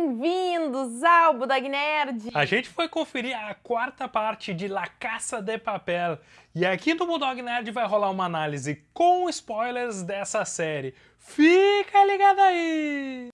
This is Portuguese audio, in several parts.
bem-vindos ao Budog Nerd! A gente foi conferir a quarta parte de La Caça de Papel e aqui no Bulldog Nerd vai rolar uma análise com spoilers dessa série. Fica ligado aí!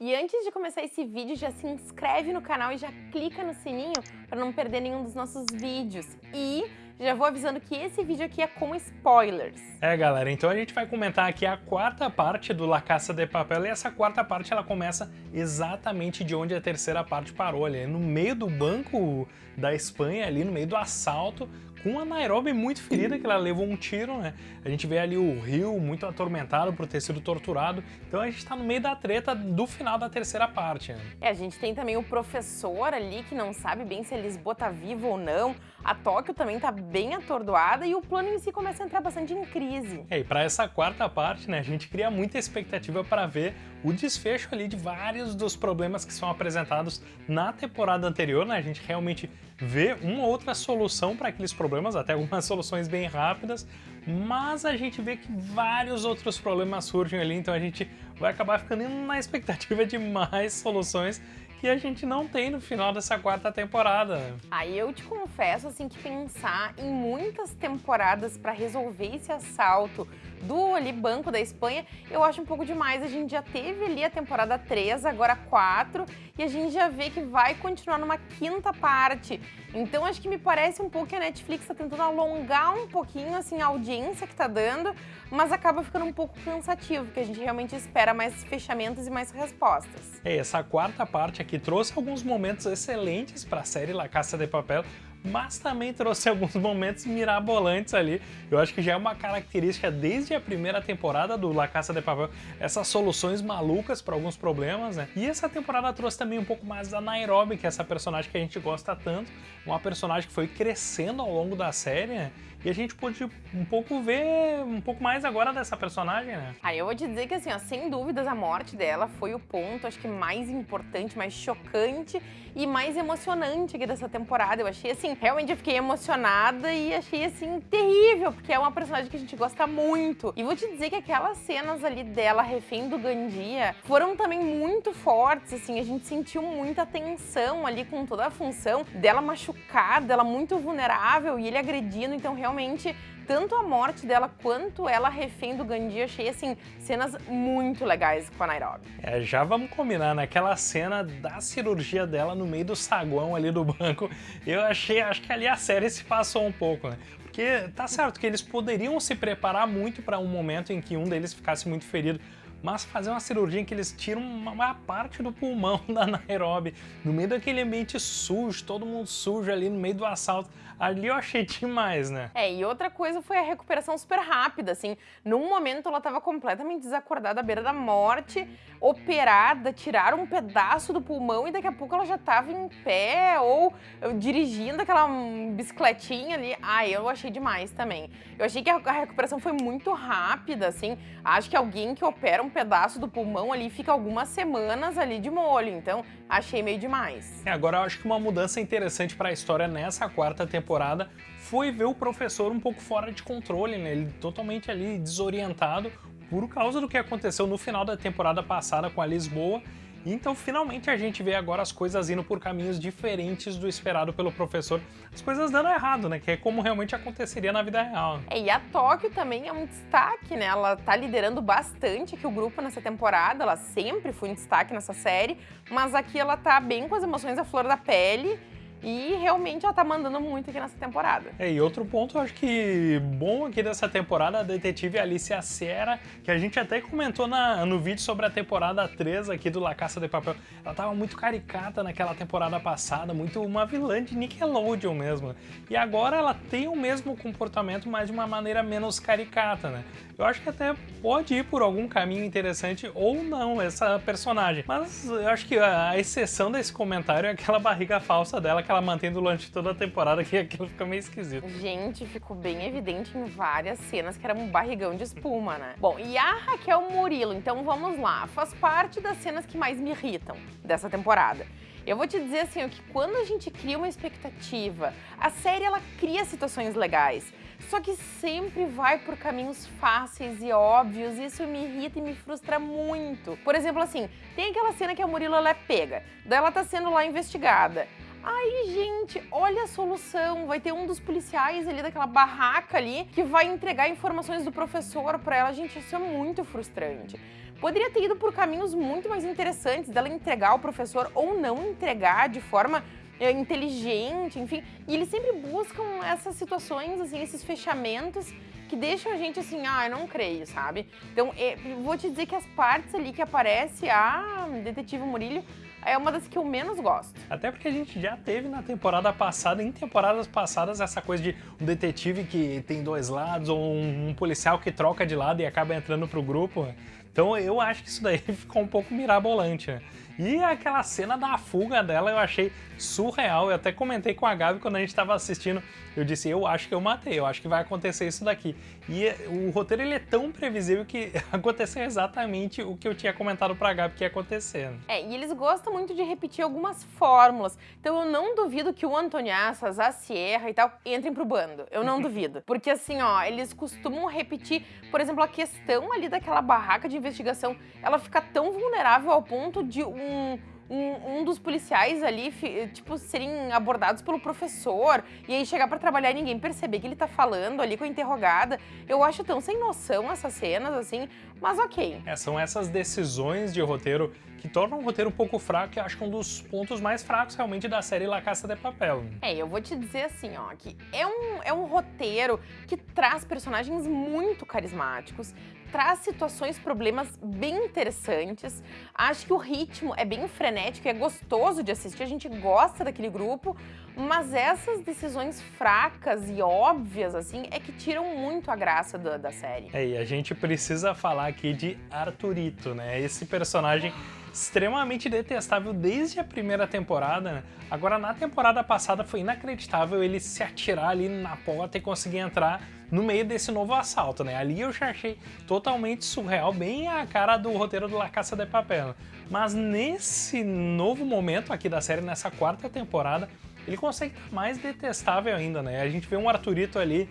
E antes de começar esse vídeo, já se inscreve no canal e já clica no sininho para não perder nenhum dos nossos vídeos. E já vou avisando que esse vídeo aqui é com spoilers. É, galera, então a gente vai comentar aqui a quarta parte do La Caça de Papel e essa quarta parte ela começa exatamente de onde a terceira parte parou, ali no meio do banco da Espanha, ali no meio do assalto, com a Nairobi muito ferida, que ela levou um tiro, né? A gente vê ali o rio muito atormentado por ter sido torturado. Então a gente tá no meio da treta do final da terceira parte. Né? É, a gente tem também o professor ali que não sabe bem se a Lisboa tá viva ou não. A Tóquio também tá bem atordoada e o plano em si começa a entrar bastante em crise. É, e para essa quarta parte, né, a gente cria muita expectativa para ver o desfecho ali de vários dos problemas que são apresentados na temporada anterior, né? A gente realmente vê uma outra solução para aqueles problemas, até algumas soluções bem rápidas, mas a gente vê que vários outros problemas surgem ali, então a gente vai acabar ficando na expectativa de mais soluções que a gente não tem no final dessa quarta temporada. Aí eu te confesso assim que pensar em muitas temporadas para resolver esse assalto do ali Banco da Espanha, eu acho um pouco demais. A gente já teve ali a temporada 3, agora 4, e a gente já vê que vai continuar numa quinta parte. Então acho que me parece um pouco que a Netflix está tentando alongar um pouquinho assim a audiência que está dando, mas acaba ficando um pouco cansativo, porque a gente realmente espera mais fechamentos e mais respostas. É, essa quarta parte que trouxe alguns momentos excelentes para a série La Caça de Papel, mas também trouxe alguns momentos mirabolantes ali. Eu acho que já é uma característica desde a primeira temporada do La Caça de Papel, essas soluções malucas para alguns problemas, né? E essa temporada trouxe também um pouco mais da Nairobi, que é essa personagem que a gente gosta tanto, uma personagem que foi crescendo ao longo da série, né? E a gente pôde um pouco ver um pouco mais agora dessa personagem, né? Aí eu vou te dizer que assim, ó, sem dúvidas a morte dela foi o ponto, acho que mais importante, mais chocante e mais emocionante aqui dessa temporada. Eu achei assim, realmente eu fiquei emocionada e achei assim terrível, porque é uma personagem que a gente gosta muito. E vou te dizer que aquelas cenas ali dela refém do Gandia foram também muito fortes, assim, a gente sentiu muita tensão ali com toda a função dela machucada, ela muito vulnerável e ele agredindo, então realmente tanto a morte dela quanto ela refém do Gandhi, achei assim, cenas muito legais com a Nairobi. É, já vamos combinar, naquela cena da cirurgia dela no meio do saguão ali do banco, eu achei, acho que ali a série se passou um pouco, né? Porque tá certo que eles poderiam se preparar muito para um momento em que um deles ficasse muito ferido, mas fazer uma cirurgia em que eles tiram uma parte do pulmão da Nairobi, no meio daquele ambiente sujo, todo mundo sujo ali no meio do assalto, ali eu achei demais, né? É, e outra coisa foi a recuperação super rápida, assim, num momento ela estava completamente desacordada à beira da morte, operada, tiraram um pedaço do pulmão e daqui a pouco ela já estava em pé ou dirigindo aquela bicicletinha ali. Ah, eu achei demais também. Eu achei que a recuperação foi muito rápida, assim, acho que alguém que opera um um pedaço do pulmão ali fica algumas semanas ali de molho, então achei meio demais. É, agora eu acho que uma mudança interessante para a história nessa quarta temporada foi ver o professor um pouco fora de controle, né? Ele totalmente ali desorientado por causa do que aconteceu no final da temporada passada com a Lisboa então, finalmente, a gente vê agora as coisas indo por caminhos diferentes do esperado pelo professor. As coisas dando errado, né? Que é como realmente aconteceria na vida real. É, e a Tóquio também é um destaque, né? Ela tá liderando bastante aqui o grupo nessa temporada. Ela sempre foi um destaque nessa série. Mas aqui ela tá bem com as emoções à flor da pele e realmente ela tá mandando muito aqui nessa temporada. É, e outro ponto, eu acho que bom aqui dessa temporada, a detetive Alicia Sierra, que a gente até comentou na, no vídeo sobre a temporada 3 aqui do La Caça de Papel. Ela tava muito caricata naquela temporada passada, muito uma vilã de Nickelodeon mesmo. E agora ela tem o mesmo comportamento, mas de uma maneira menos caricata, né? Eu acho que até pode ir por algum caminho interessante ou não, essa personagem. Mas eu acho que a exceção desse comentário é aquela barriga falsa dela que ela mantém durante toda a temporada, que aquilo fica meio esquisito. Gente, ficou bem evidente em várias cenas que era um barrigão de espuma, né? Bom, e a Raquel Murilo, então vamos lá, faz parte das cenas que mais me irritam dessa temporada. Eu vou te dizer assim, que quando a gente cria uma expectativa, a série ela cria situações legais. Só que sempre vai por caminhos fáceis e óbvios, e isso me irrita e me frustra muito. Por exemplo, assim, tem aquela cena que a Murilo ela é pega, daí ela tá sendo lá investigada. Aí, gente, olha a solução. Vai ter um dos policiais ali daquela barraca ali que vai entregar informações do professor para ela. Gente, isso é muito frustrante. Poderia ter ido por caminhos muito mais interessantes dela entregar ao professor ou não entregar de forma é, inteligente, enfim. E eles sempre buscam essas situações, assim, esses fechamentos que deixam a gente assim, ah, eu não creio, sabe? Então, é, vou te dizer que as partes ali que aparece a detetive Murilho é uma das que eu menos gosto. Até porque a gente já teve na temporada passada, em temporadas passadas, essa coisa de um detetive que tem dois lados, ou um, um policial que troca de lado e acaba entrando pro grupo. Então eu acho que isso daí ficou um pouco mirabolante. Né? E aquela cena da fuga dela eu achei surreal. Eu até comentei com a Gabi quando a gente estava assistindo. Eu disse, eu acho que eu matei, eu acho que vai acontecer isso daqui. E o roteiro ele é tão previsível que aconteceu exatamente o que eu tinha comentado pra Gabi que ia acontecer. É, e eles gostam muito de repetir algumas fórmulas. Então eu não duvido que o Antoniaças, a Sierra e tal entrem pro bando. Eu não duvido. Porque assim, ó, eles costumam repetir, por exemplo, a questão ali daquela barraca de investigação, ela fica tão vulnerável ao ponto de um um, um, dos policiais ali, tipo, serem abordados pelo professor e aí chegar para trabalhar e ninguém perceber que ele tá falando ali com a interrogada. Eu acho tão sem noção essas cenas, assim, mas ok. É, são essas decisões de roteiro que tornam o roteiro um pouco fraco e acho que um dos pontos mais fracos realmente da série La Caça de Papel. É, eu vou te dizer assim, ó, que é um, é um roteiro que traz personagens muito carismáticos, traz situações, problemas bem interessantes. Acho que o ritmo é bem frenético, é gostoso de assistir, a gente gosta daquele grupo, mas essas decisões fracas e óbvias, assim, é que tiram muito a graça da, da série. É, e a gente precisa falar aqui de Arthurito, né? Esse personagem extremamente detestável desde a primeira temporada. Né? Agora, na temporada passada, foi inacreditável ele se atirar ali na porta e conseguir entrar no meio desse novo assalto, né? Ali eu já achei totalmente surreal, bem a cara do roteiro do La Caça de Papel. Mas nesse novo momento aqui da série, nessa quarta temporada, ele consegue estar mais detestável ainda, né? A gente vê um Arthurito ali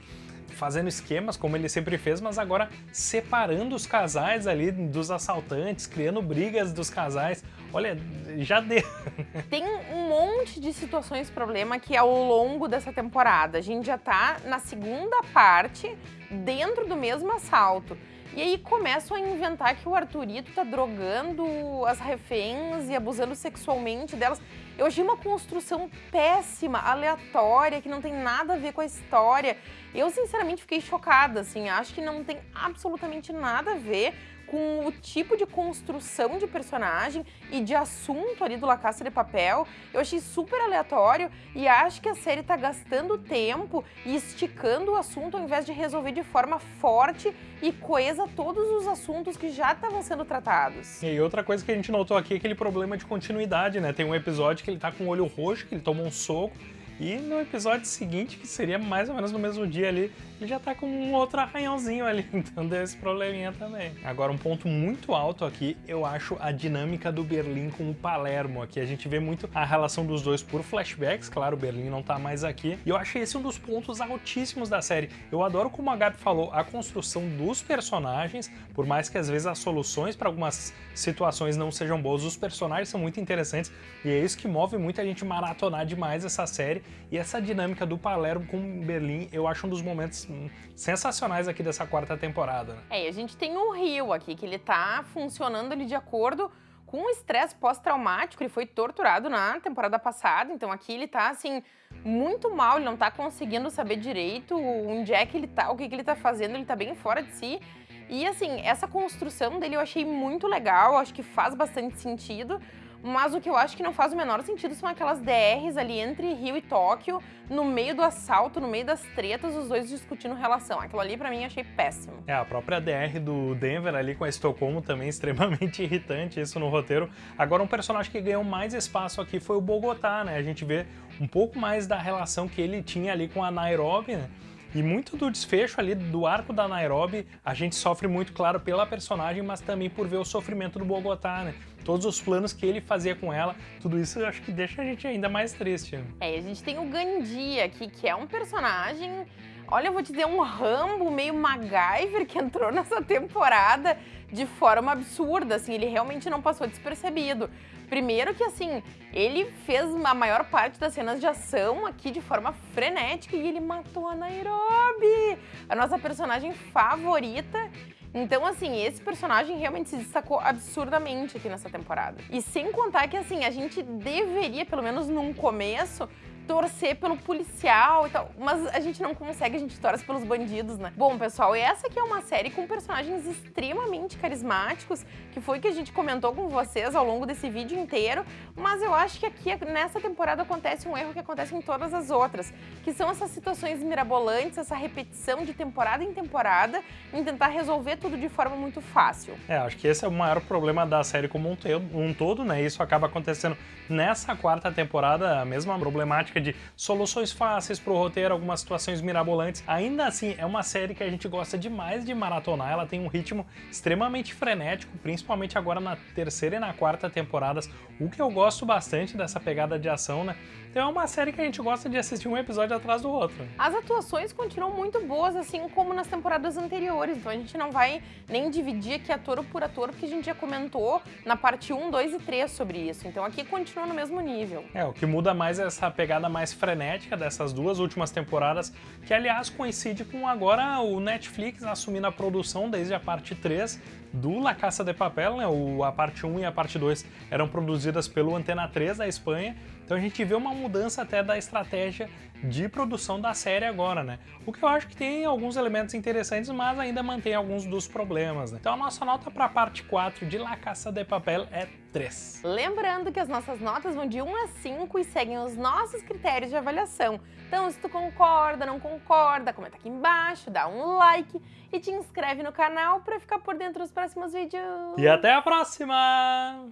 fazendo esquemas, como ele sempre fez, mas agora separando os casais ali dos assaltantes, criando brigas dos casais. Olha, já deu. Tem um monte de situações problema que ao longo dessa temporada. A gente já tá na segunda parte, dentro do mesmo assalto. E aí começam a inventar que o Arthurito tá drogando as reféns e abusando sexualmente delas. Eu achei uma construção péssima, aleatória, que não tem nada a ver com a história. Eu, sinceramente, fiquei chocada, assim, acho que não tem absolutamente nada a ver com o tipo de construção de personagem e de assunto ali do La Casa de Papel. Eu achei super aleatório e acho que a série tá gastando tempo e esticando o assunto ao invés de resolver de forma forte e coesa todos os assuntos que já estavam sendo tratados. E outra coisa que a gente notou aqui é aquele problema de continuidade, né? Tem um episódio que ele tá com o olho roxo, que ele tomou um soco, e no episódio seguinte, que seria mais ou menos no mesmo dia ali, ele já tá com um outro arranhãozinho ali, então deu esse probleminha também. Agora, um ponto muito alto aqui, eu acho a dinâmica do Berlim com o Palermo. Aqui a gente vê muito a relação dos dois por flashbacks, claro, o Berlim não tá mais aqui. E eu achei esse um dos pontos altíssimos da série. Eu adoro, como a Gabi falou, a construção dos personagens, por mais que às vezes as soluções para algumas situações não sejam boas, os personagens são muito interessantes e é isso que move muito a gente maratonar demais essa série e essa dinâmica do Palermo com Berlim, eu acho um dos momentos sensacionais aqui dessa quarta temporada. Né? É, e a gente tem o Rio aqui, que ele tá funcionando ali de acordo com o estresse pós-traumático, ele foi torturado na temporada passada, então aqui ele tá, assim, muito mal, ele não tá conseguindo saber direito onde é que ele tá, o que, que ele tá fazendo, ele tá bem fora de si. E, assim, essa construção dele eu achei muito legal, acho que faz bastante sentido, mas o que eu acho que não faz o menor sentido são aquelas DRs ali entre Rio e Tóquio, no meio do assalto, no meio das tretas, os dois discutindo relação. Aquilo ali para mim achei péssimo. É, a própria DR do Denver ali com a Estocolmo também extremamente irritante isso no roteiro. Agora um personagem que ganhou mais espaço aqui foi o Bogotá, né? A gente vê um pouco mais da relação que ele tinha ali com a Nairobi, né? E muito do desfecho ali do arco da Nairobi, a gente sofre muito, claro, pela personagem, mas também por ver o sofrimento do Bogotá, né? Todos os planos que ele fazia com ela, tudo isso eu acho que deixa a gente ainda mais triste. É, a gente tem o Gandhi aqui, que é um personagem olha, eu vou te dizer, um Rambo meio MacGyver que entrou nessa temporada de forma absurda, assim, ele realmente não passou despercebido. Primeiro que, assim, ele fez a maior parte das cenas de ação aqui de forma frenética e ele matou a Nairobi, a nossa personagem favorita. Então, assim, esse personagem realmente se destacou absurdamente aqui nessa temporada. E sem contar que, assim, a gente deveria, pelo menos num começo, torcer pelo policial e tal, mas a gente não consegue, a gente torce pelos bandidos, né? Bom, pessoal, essa aqui é uma série com personagens extremamente carismáticos, que foi que a gente comentou com vocês ao longo desse vídeo inteiro, mas eu acho que aqui, nessa temporada, acontece um erro que acontece em todas as outras, que são essas situações mirabolantes, essa repetição de temporada em temporada, em tentar resolver tudo de forma muito fácil. É, acho que esse é o maior problema da série como um, um todo, né? Isso acaba acontecendo nessa quarta temporada, a mesma problemática de soluções fáceis pro roteiro, algumas situações mirabolantes. Ainda assim, é uma série que a gente gosta demais de maratonar, ela tem um ritmo extremamente frenético, principalmente agora na terceira e na quarta temporadas, o que eu gosto bastante dessa pegada de ação, né? Então é uma série que a gente gosta de assistir um episódio atrás do outro. As atuações continuam muito boas, assim como nas temporadas anteriores, então a gente não vai nem dividir aqui ator por ator, porque a gente já comentou na parte 1, 2 e 3 sobre isso, então aqui continua no mesmo nível. É, o que muda mais é essa pegada mais frenética dessas duas últimas temporadas, que aliás coincide com agora o Netflix assumindo a produção desde a parte 3 do La Caça de Papel, né? O, a parte 1 e a parte 2 eram produzidas pelo Antena 3 da Espanha, então a gente vê uma mudança até da estratégia de produção da série agora, né? O que eu acho que tem alguns elementos interessantes, mas ainda mantém alguns dos problemas, né? Então a nossa nota para a parte 4 de La Caça de Papel é 3. Lembrando que as nossas notas vão de 1 a 5 e seguem os nossos critérios de avaliação. Então se tu concorda, não concorda, comenta aqui embaixo, dá um like e te inscreve no canal para ficar por dentro dos próximos vídeos. E até a próxima!